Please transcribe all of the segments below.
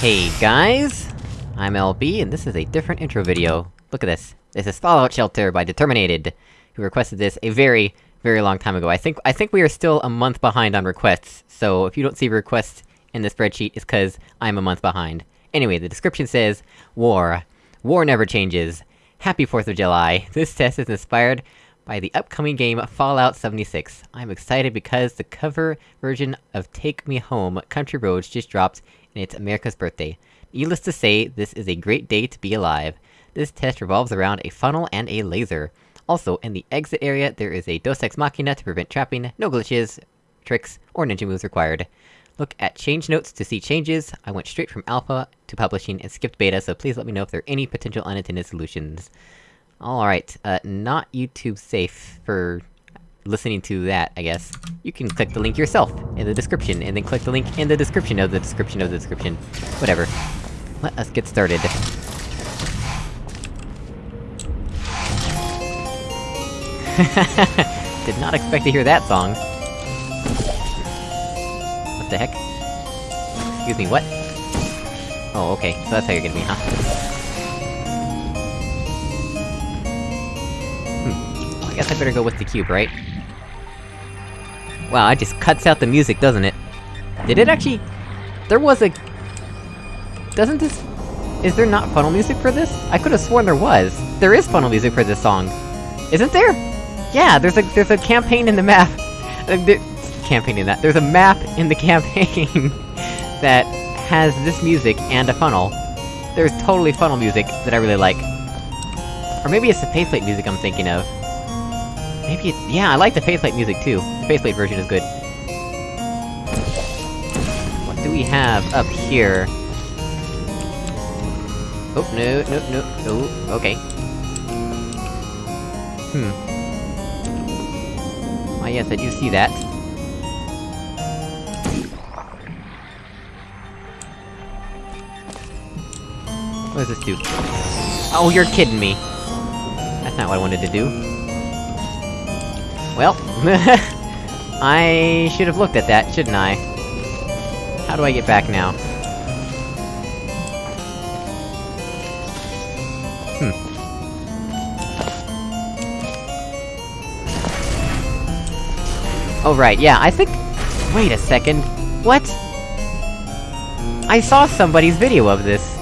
Hey guys! I'm LB, and this is a different intro video. Look at this. This is Fallout Shelter by Determinated, who requested this a very, very long time ago. I think- I think we are still a month behind on requests, so if you don't see requests in the spreadsheet, it's cause I'm a month behind. Anyway, the description says, War. War never changes. Happy 4th of July. This test is inspired by the upcoming game Fallout 76. I'm excited because the cover version of Take Me Home, Country Roads just dropped, and it's America's birthday. Needless to say, this is a great day to be alive. This test revolves around a funnel and a laser. Also, in the exit area, there is a Deus Ex Machina to prevent trapping, no glitches, tricks, or ninja moves required. Look at change notes to see changes, I went straight from alpha to publishing and skipped beta, so please let me know if there are any potential unintended solutions. Alright, uh, not YouTube safe for listening to that, I guess. You can click the link yourself, in the description, and then click the link in the description of the description of the description. Whatever. Let us get started. Did not expect to hear that song. What the heck? Excuse me, what? Oh, okay, so that's how you're gonna be, huh? Guess I better go with the cube, right? Wow, it just cuts out the music, doesn't it? Did it actually... There was a... Doesn't this... Is there not funnel music for this? I could've sworn there was! There is funnel music for this song! Isn't there? Yeah, there's a- there's a campaign in the map! Campaign in that. There's a map in the campaign that has this music and a funnel. There's totally funnel music that I really like. Or maybe it's the Faith Plate music I'm thinking of. Maybe it's- yeah, I like the Faith Plate music too. The Faith Plate version is good. What do we have up here? Oh, no, no, no, no, okay. Hmm. Ah yes, I do see that. What does this do? Oh, you're kidding me! That's not what I wanted to do. Well, I should have looked at that, shouldn't I? How do I get back now? Hmm. Oh right, yeah, I think- Wait a second... What? I saw somebody's video of this!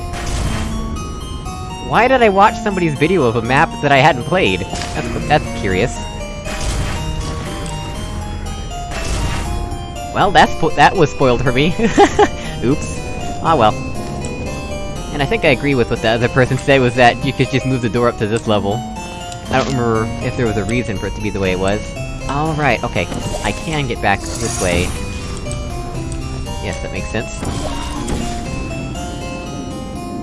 Why did I watch somebody's video of a map that I hadn't played? That's- that's curious. Well, that's that was spoiled for me. Oops. Ah well. And I think I agree with what the other person said, was that you could just move the door up to this level. I don't remember if there was a reason for it to be the way it was. Alright, okay. I can get back this way. Yes, that makes sense.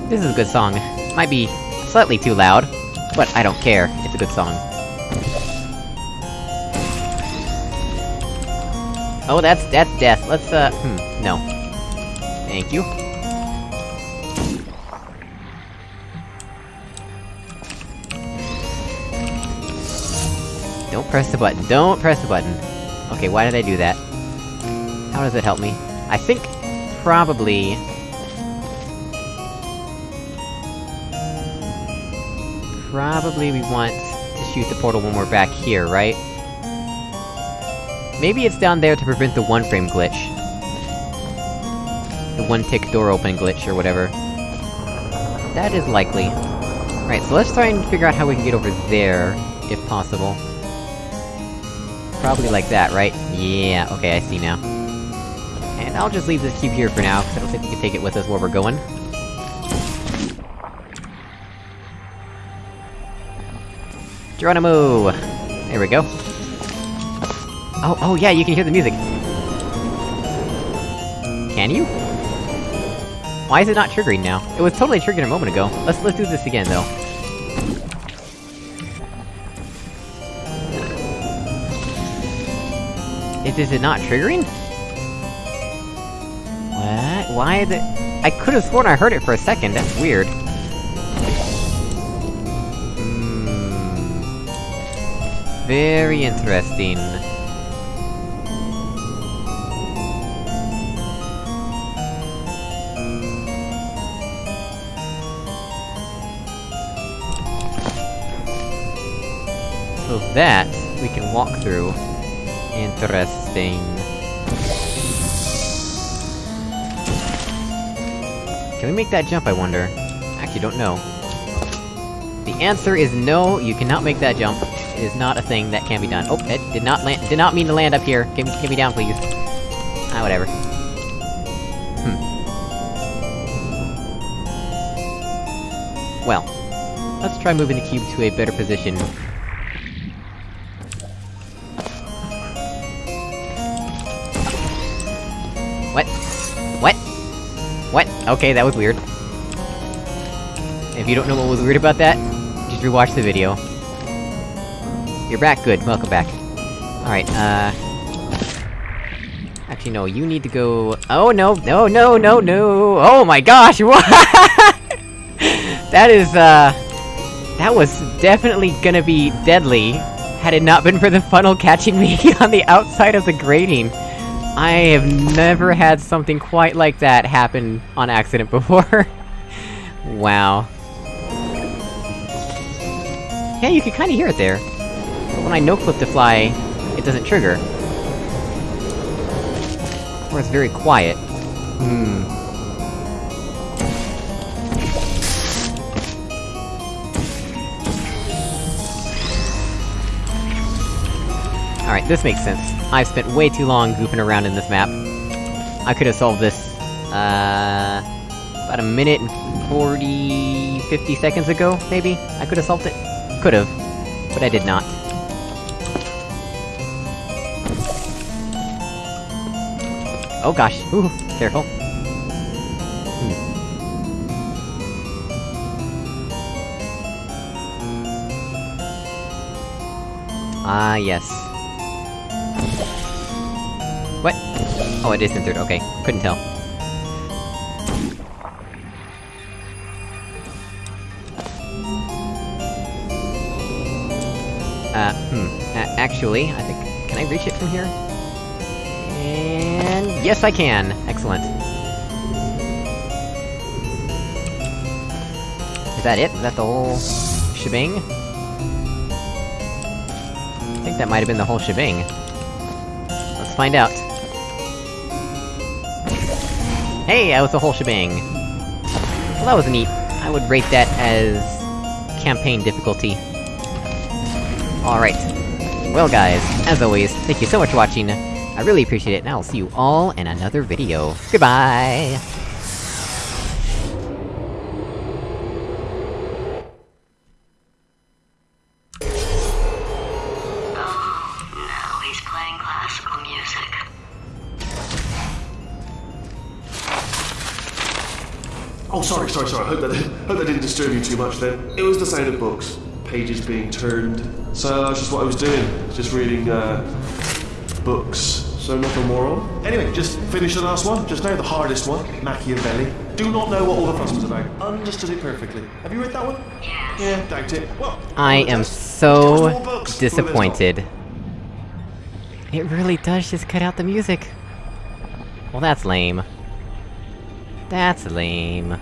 This is a good song. Might be slightly too loud, but I don't care, it's a good song. Oh, that's- that's death. Let's, uh, hmm, no. Thank you. Don't press the button, don't press the button! Okay, why did I do that? How does it help me? I think... probably... Probably we want to shoot the portal when we're back here, right? Maybe it's down there to prevent the one-frame glitch. The one-tick door open glitch, or whatever. That is likely. Right, so let's try and figure out how we can get over there, if possible. Probably like that, right? Yeah, okay, I see now. And I'll just leave this cube here for now, because I don't think we can take it with us where we're going. Geronimo! There we go. Oh, oh yeah, you can hear the music! Can you? Why is it not triggering now? It was totally triggering a moment ago. Let's- let's do this again, though. Is, is it not triggering? What? Why is it- I could've sworn I heard it for a second, that's weird. Hmm... Very interesting. So that, we can walk through. Interesting. Can we make that jump, I wonder? Actually, don't know. The answer is no, you cannot make that jump. It is not a thing that can be done. Oh, it did not land- did not mean to land up here. Get me, get me down, please. Ah, whatever. Hmm. Well, let's try moving the cube to a better position. What? Okay, that was weird. If you don't know what was weird about that, just rewatch the video. You're back, good, welcome back. Alright, uh... Actually, no, you need to go... Oh, no, no, no, no, no! Oh my gosh, what?! that is, uh... That was definitely gonna be deadly, had it not been for the funnel catching me on the outside of the grating. I have never had something quite like that happen on accident before. wow. Yeah, you can kinda hear it there. But when I no-clip to fly, it doesn't trigger. Or it's very quiet. Hmm. Alright, this makes sense. I've spent way too long goofing around in this map. I could've solved this, uh... About a minute and 40... 50 seconds ago, maybe? I could've solved it? Could've. But I did not. Oh gosh, ooh, careful. Hmm. Ah, yes. Oh, it is entered, okay. Couldn't tell. Uh, hmm. Uh, actually, I think... Can I reach it from here? And... Yes, I can! Excellent. Is that it? Is that the whole... shebang? I think that might have been the whole shebang. Let's find out. Hey, that was the whole shebang! Well, that was neat. I would rate that as... campaign difficulty. Alright. Well guys, as always, thank you so much for watching, I really appreciate it, and I'll see you all in another video. Goodbye! Oh, sorry, sorry, sorry. I hope that, hope that didn't disturb you too much then. It was the sound of books, pages being turned. So that's just what I was doing. Just reading, uh, books. So nothing more on. Anyway, just finished the last one. Just now, the hardest one, Machiavelli. Do not know what all the fuss was about. Understood it perfectly. Have you read that one? Yes. Yeah, doubt it. Well, I am so just more books. disappointed. It really does just cut out the music. Well, that's lame. That's lame.